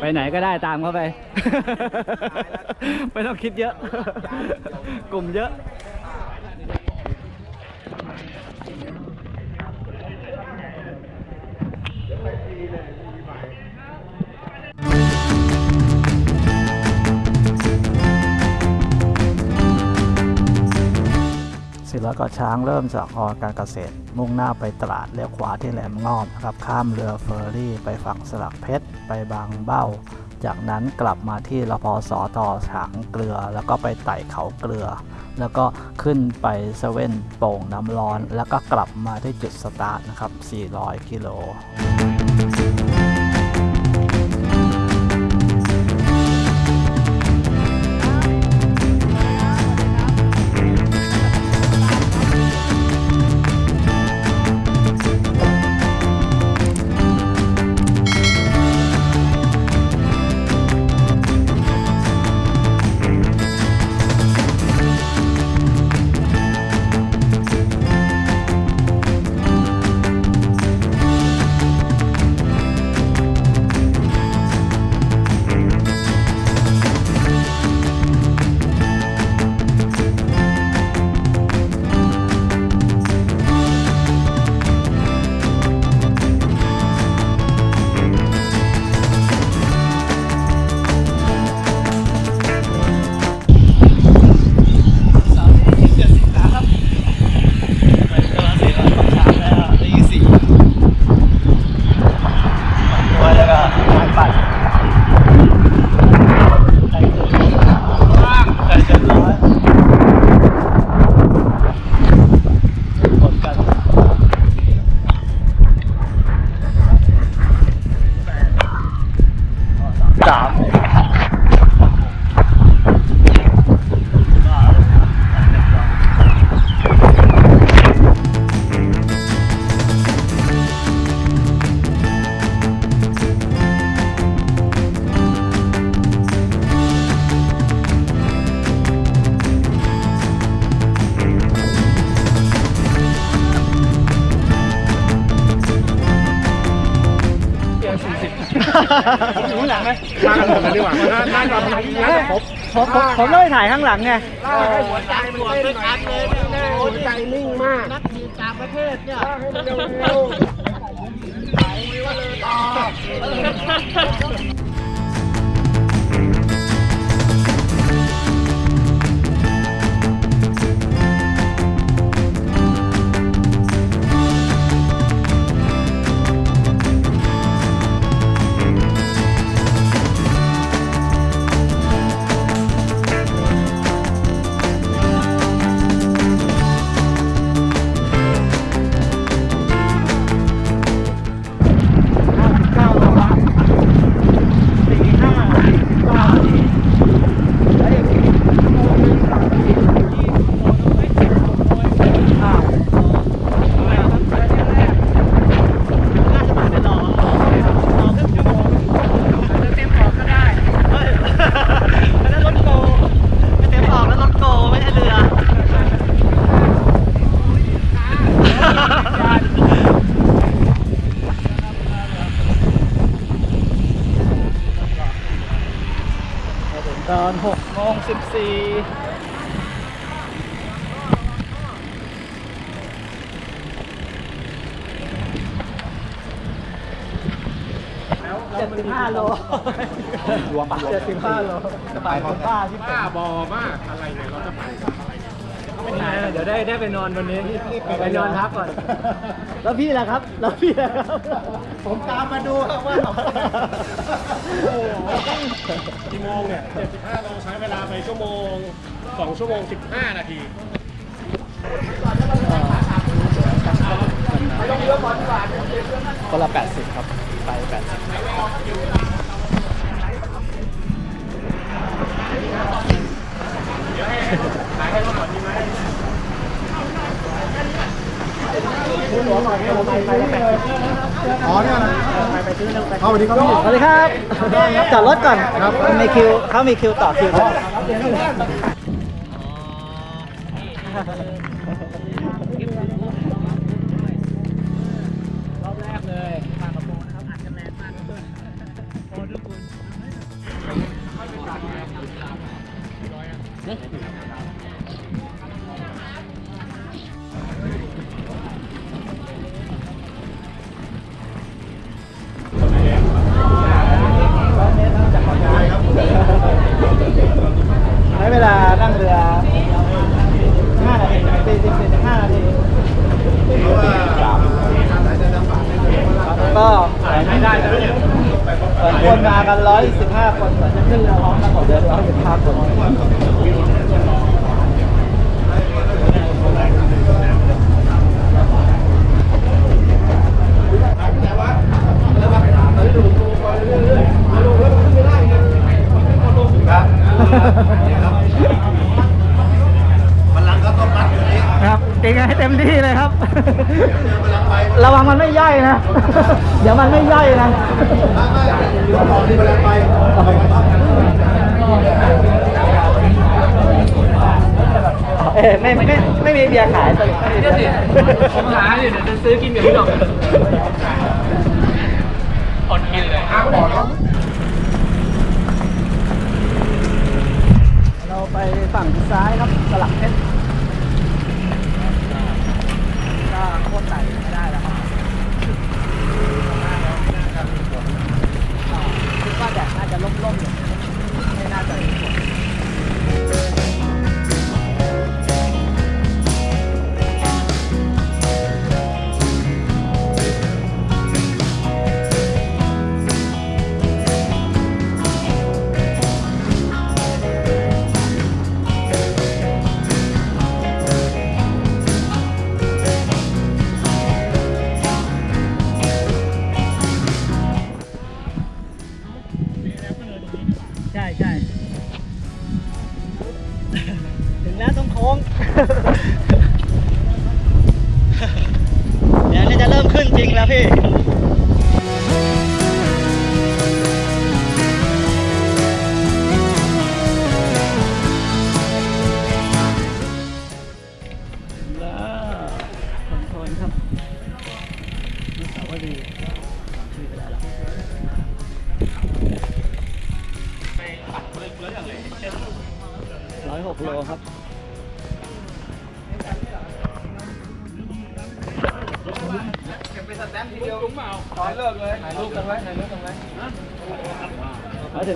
ไปไหนก็ได้ตามเขาไป ไม่ต้องคิดเยอะ กลุ่มเยอะ แล้วก็ช้างเริ่มจากอการเกษตร มุ่งหน้าไปตลาดเลี้ยวขวาที่แหลมงอบนะครับข้ามเรือเฟอร์รี่ ไปฝั่งสลักเพชร ไปบางเบ้า จากนั้นกลับมาที่รพสตฉางเกลือ แล้วก็ไปไต่เขาเกลือ แล้วก็ขึ้นไปเซเว่นโป่งน้ำร้อน แล้วก็กลับมาที่จุดสตาร์ทนะครับ 400 กิโล ผมผมผมต้องไปถ่ายข้างหลังไงหัวใจมันเต้นกันเลยหัวใจนิ่งมาก นักขี่ต่างประเทศเนี่ยให้มันเร็วต เจ็ดสิบห้าโลรวมรวมเจ็ดสิบห้าโลสบายคนบ้าที่บ้าบอมากอะไรเนี่ยเราจะไปอะไรเนี่ยเดี๋ยวได้ได้ไปนอนวันนี้ไปนอนพักก่อน แล้วพี่ล่ะครับ แล้วพี่ล่ะครับ ผมตามมาดูครับว่าโอ้โหกี่โมงเนี่ย75โลใช้เวลาไปชั่วโมง 2 ชั่วโมง 15 นาทีคนละ80 ครับ ไป80อ๋อเนี่ยนะเอาวันนี้ก็มีสวัสดีครับ จอดรถก่อนครับมีคิวเขามีคิวต่อคิว ดี๋ยวมันไม่ย่อยนะเออไม่ไม่ไม่ไม่มีเบียร์ขายสรุปไม่มีเบียร์ขายผมหาอยู่เดี๋ยวจะซื้อกินกับพี่หน่องอดกินเลยอ้าวบอกแล้วเราไปฝั่งซ้ายครับสลักเพชรก็โคตรไต่ไม่ได้แล้วครับก็คิดว่าแดดน่า จะล่มๆอยู่ไม่น่าจะมีผล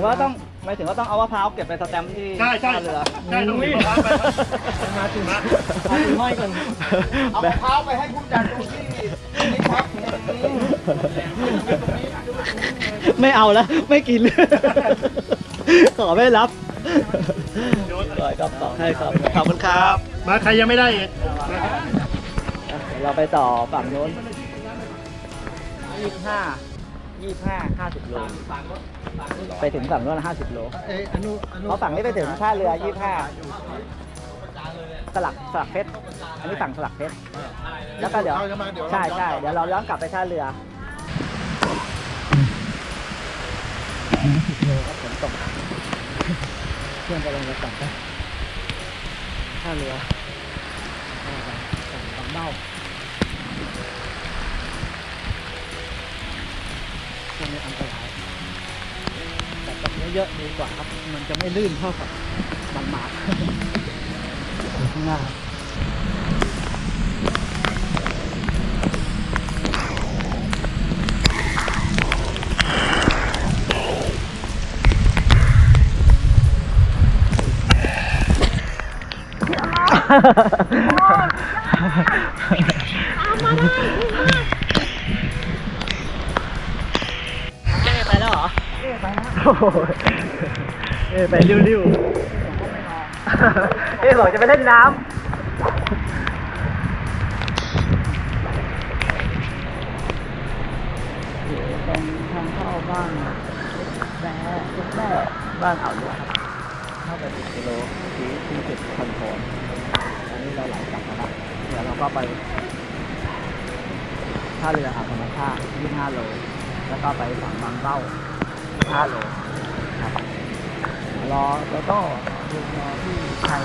ว่าต้องหมายถึงว่าต้องเอามะพร้าวเก็บไปสแตมป์ที่ใช่ใช่ท่าเรือใช่ตรงนี้มามาถึงมาเอาถึงห้อยกันเอามะพร้าวไปให้ผู้จัดดูที่ที่พักไม่เอาแล้วไม่กินขอไม่รับร้อยครับต่อให้ครับขอบคุณครับ มาใครยังไม่ได้อีกเดี๋ยวเราไปต่อฝั่งโน้นยี่สิบห้ายี่สิบห้าห้าสิบโล ไปถึงฝั่งโน้นห้าสิบโลเอ้ยอนุอนุเพราะฝั่งนี้ไปถึงท่าเรือยี่ห้าสลักสลักเพชร อันนี้ฝั่งสลักเพชร แล้วก็เดี๋ยวใช่ใช่เดี๋ยวเราย้อนกลับไปท่าเรือฝนตกเพื่อนกำลังจะกลับไปท่าเรือฝั่งบางเบ้าช่วงนี้อันตรายแต่ตรงนี้ เยอะดีกว่าครับ มันจะไม่ลื่นเท่ากับบางหมากข้างหน้าเเอไปริ้วๆเอ๊บอกจะไปเล่นน้ำตรงทางเข้าบ้านแม่ทุกแม่บ้านอ่าวหลวงครับเข้าไปสิบกิโลที่ที่จุดคอนโทรลอันนี้เราไหลกลับมาแล้วเดี๋ยวเราก็ไปท่าเรืออ่าวธรรมชาติ25โลแล้วก็ไปฝั่งบางเบ้า 5โลครับรอแล้วก็ดูรอที่ไทย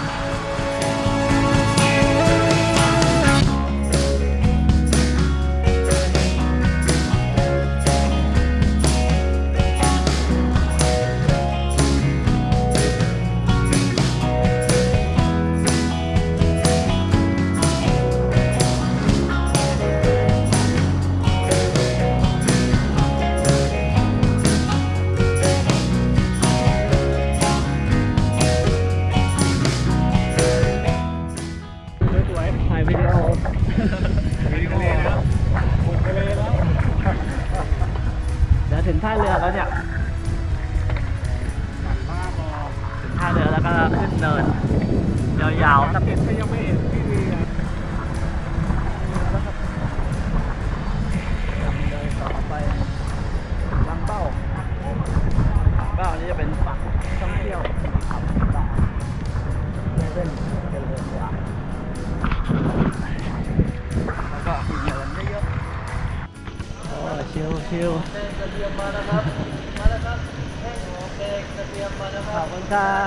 มานะค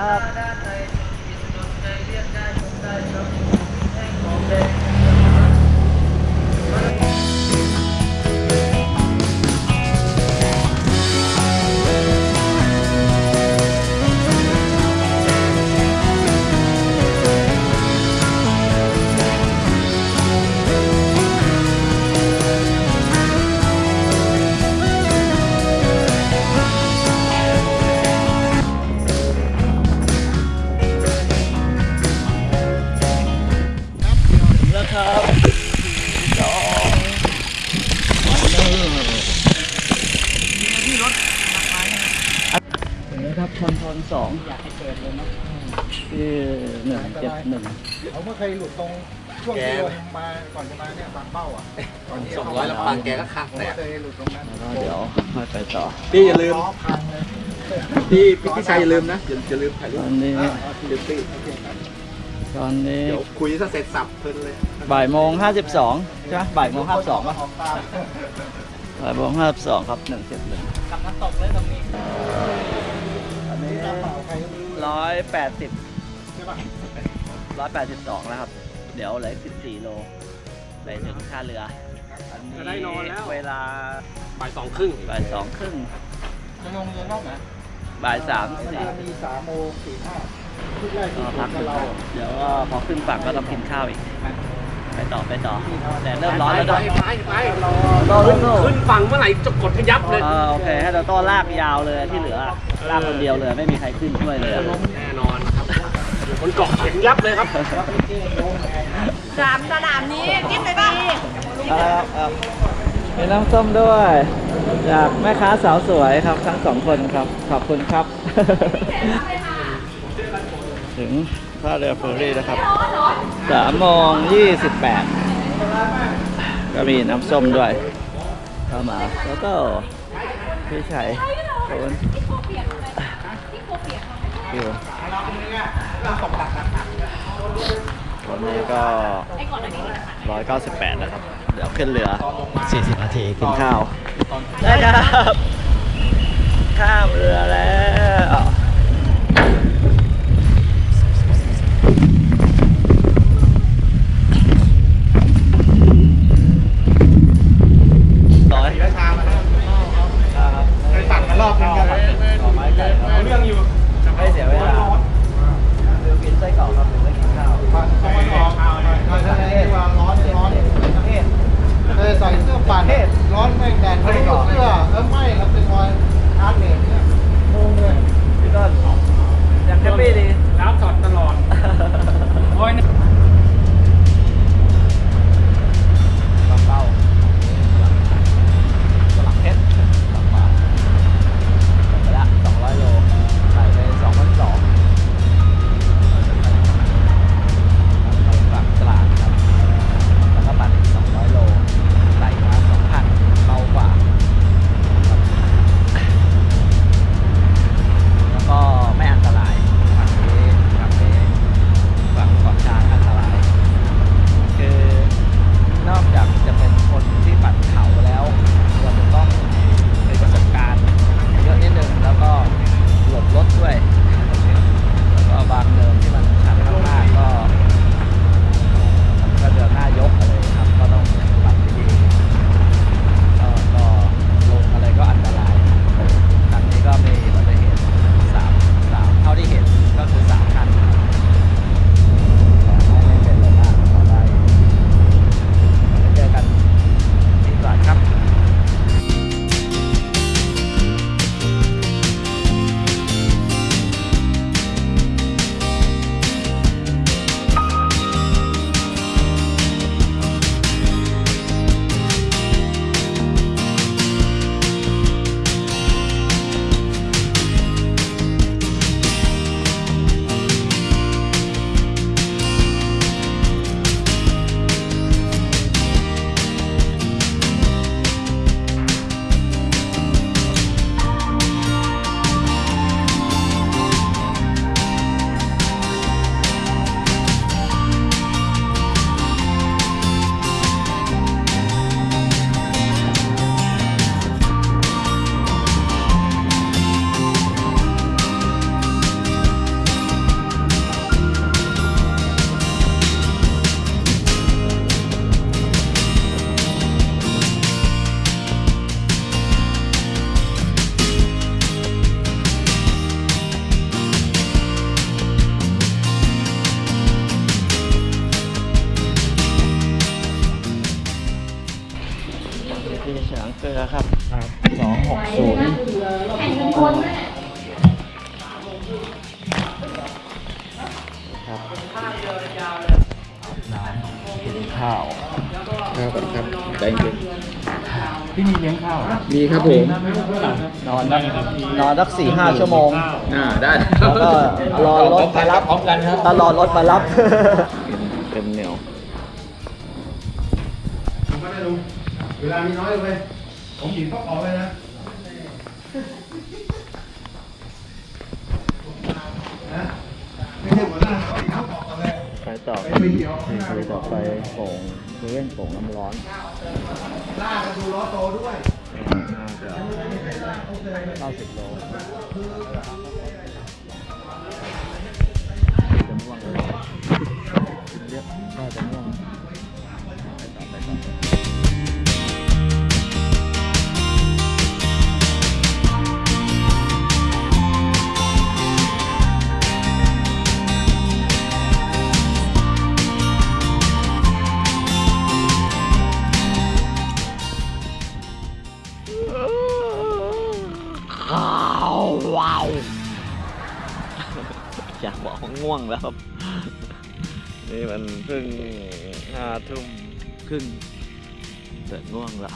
พี่อย่าลืมล้อพังเลยพี่พี่พี่ชายอย่าลืมนะอย่าอย่าลืมถ่ายตรูอปนนี้เดี๋ยวพี่ตอนนี้เดี๋ยวคุยซะเสร็จสับเพลินเลยบ่ายโมงห้าสิบสองใช่ไหมบ่ายโมงห้าสิบสองป่ะออกตามบ่ายโมงห้าสิบสองครับหนึ่งเจ็ดหนึ่งกำลังตกเลยตรงนี้อันนี้กระเป๋าใครร้อยแปดสิบใช่ป่ะร้อยแปดสิบสองแล้วครับ เดี๋ยวเหลือสิบสี่โลไปถึงท่าเรืออันนี้ จะได้นอนแล้ว เวลาบ่ายสองครึ่งบ่ายสองครึ่งจะลงเรือรอบไหนบ่ายสามเวสี่ลามีสามโมงสี่ห้าชุดแรกที่ก็คุพัยกกับเราเดี๋ยวก็พอขึ้นฝั่งก็ต้องกินข้าวอีก ไปต่อไปต่อ แต่เริ่มร้อนแล้วไปด้วยไปไปต่อเริ่มโลขึ้นฝั่งเมื่อไหร่จะกดให้ยับเลยอ่าโอเคให้เราต้อลากยาวเลยที่เหลือลากคนเดียวเลยไม่มีใครขึ้นช่วยเลยแน่นอนครับ อยู่บนเกาะเห็นยับเลยครับสามสนามนี้กินไปบ้างครับครับมีน้ำส้มด้วย จากแม่ค้าสาวสวยครับ ทั้งสองคนครับ ขอบคุณครับ ถึงท่าเรือเฟอร์รี่นะครับสามโมงยี่สิบแปดก็มีน้ำส้มด้วยเข้ามาแล้วก็พี่ชัยขอบคุณอยู่ วันนี้ก็ร้อยเก้าสิบแปดนะครับ เดี๋ยวขึ้นเรือ 40 นาทีกินข้าว ได้ครับ ข้ามเรือแล้วร้อยราชามาแล้วไปตัดมารอบนึงกันต่อไม้ไก่ครับเรื่องอยู่ไม่เสียเวลาเรือ ปั่นต้องมาออกข่าวหน่ว่าร้อนร้อนประเทศเคยใส่เสื้อปั่นร้อนไม่แดดไม่เสื้อเออไม่ครัเป็นรอยาร์ตเมดเนี่ยงงเลยพี่ต้นยังแฮปปี้ดีรับสดตลอด ครับผมนอนนักนอนสักสี่ห้าชั่วโมง อ่าได้แล้วก็รอรถมารับพร้อมกันครับถ้ารอรถมารับ เต็มเหนียวเวลามีน้อยเลยผมหญิงก็ขอไปนะ ไม่ใช่หัวหน้า เขาอีกเขาบอกกันเลยไปต่อไปเกี่ยวไปต่อไปโป่งเซเว่นโป่งน้ำร้อนล่ากันดูล้อโตด้วยเก้าสิบโลจะม่วงเลยเรียบก็จะม่วงไปต่อไปต่อ ง่วงแล้วครับ นี่มันเพิ่งห้าทุ่มครึ่งแต่ง่วงละ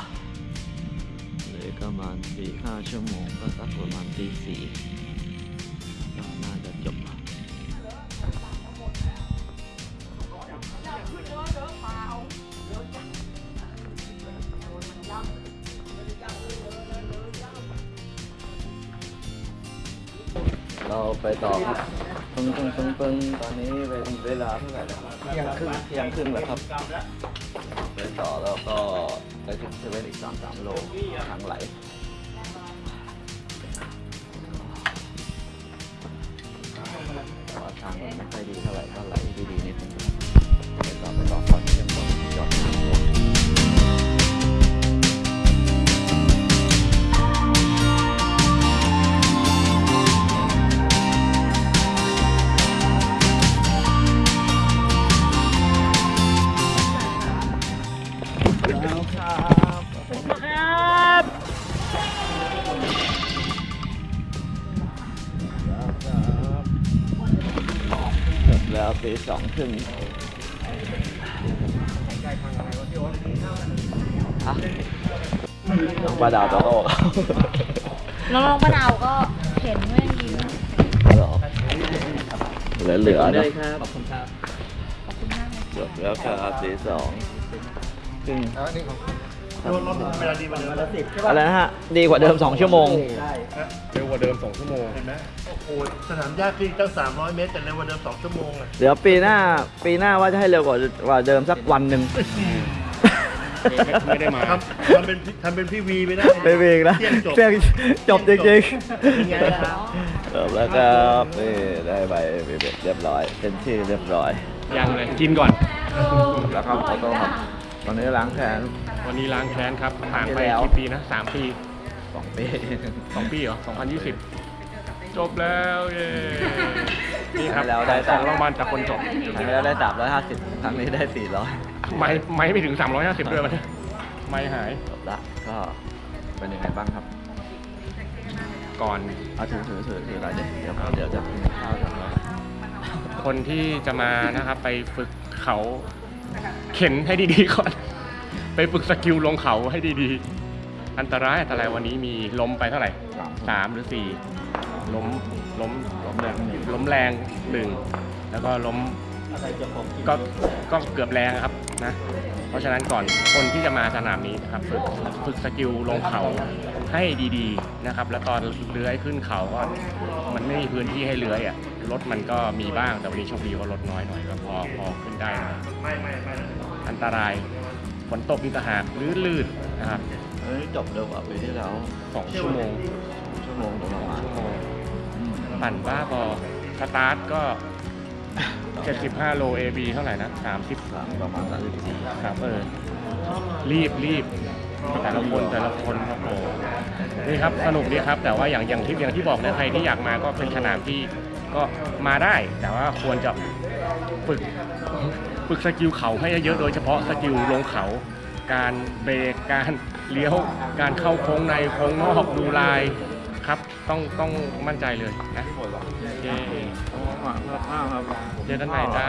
เลยประมาณสี่ห้าชั่วโมงก็สักประมาณตีสี่ก็น่าจะจบเราไปต่อครับ ปึ้งปึ้งปึ้งปึ้งตอนนี้เป็นเวลาเท่าไหร่แล้วครับเที่ยงครึ่งเที่ยงครึ่งแล้วครับไปต่อแล้วก็ไปถึงเซเว่นอีกสามสามโลทางไหลแต่ว่าทางมันไม่ค่อยดีเท่าไหร่ก็ไหล แล้วครับแล้วตีสองครึ่งน้องปลาดาวโตโต้น้องๆป้าดาวก็เห็นว่ายังดีนะเหรอเหลือเหลือนะขอบคุณครับจบแล้วครับตีสอง ครึ่งแล้วนี่ของเวลาดีกว่าเดิมอะไรนะฮะ ดีกว่าเดิม 2 ชั่วโมงเร็วกว่าเดิม 2 ชั่วโมง เห็นไหมโอ้โหสนามหญ้าขึ้นตั้ง300 เมตรแต่เร็วกว่าเดิม 2 ชั่วโมงอะเดี๋ยวปีหน้าปีหน้าว่าจะให้เร็วกว่ากว่าเดิมสักวันหนึ่ง ไม่ได้มา ทำทำเป็นทำเป็นพี่วีไม่ได้ไม่มีอีกแล้วเที่ยงจบเที่ยงจบจริงเป็นไงล่ะๆจบแล้วครับนี่ได้ใบเรียบร้อยเป็นที่เรียบร้อยยังเลย กินก่อน แล้วครับขอโทษครับ ตอนนี้ล้างแขนวันนี้ล้างแค้นครับผ่านไปแล้ว กี่ปีนะ3ปีสองปี2ปีเหรอ2020จบแล้วเย้นี่ครับแล้วได้ขตัองงค์รางวัลจากคนจบ ครั้งที่แล้วได้สามร้อยห้าสิบครั้งนี้ได้สี่ร้อยไม่ไม่ไม่ถึง 350 ด้วยมันยไม่หายจบละก็เป็นยังไงบ้างครับ ก่อน เอาถือถือถือถืออะไรเดี๋ยวเดี๋ยวเดี๋ยวจะกินข้าวกันแล้วคนที่จะมานะครับไปฝึกเขา เข็นให้ดีๆก่อน ไปฝึกสกิลลงเขาให้ดีๆ อันตรายอันตรายวันนี้มีล้มไปเท่าไหร่สามหรือสี่ล้มล้มล้มแรงล้มแรงหนึ่งแล้วก็ล้มก็ก็เกือบแรงครับนะ เพราะฉะนั้นก่อนคนที่จะมาสนามนี้นะครับฝึกฝึก skill ลงเขา ให้ดีๆนะครับ แล้วตอนเลื้อยขึ้นเขาก็มันไม่มีพื้นที่ให้เลื้อยอะรถมันก็มีบ้างแต่วันนี้โชคดีว่ารถน้อยหน่อยก็พอพอขึ้นได้หน่อยอันตรายฝนตกมีตะหากลื่นๆนะครับเฮ้ยจบเร็วกว่าปีที่แล้วสองชั่วโมงชั่วโมงตรงประมาณชั่วโมงปั่นบ้าพอสตาร์ทก็ 75 โล AV เท่าไหร่นะ 30สามประมาณสามสิบสี่ครับเออรีบรีบ แต่ละคนแต่ละคนครับโอ้โหนี่ครับสนุกดีครับ แต่ว่าอย่างอย่างที่อย่างที่บอกนะใครที่อยากมาก็เป็นสนามที่ก็มาได้ แต่ว่าควรจะฝึกฝึก skill เขาให้เยอะๆโดยเฉพาะ skill ลงเขา การเบรกการเลี้ยว การเข้าโค้งในโค้งนอกดูลายครับต้องต้องมั่นใจเลยนะโอเคเจอกันใหม่จ้า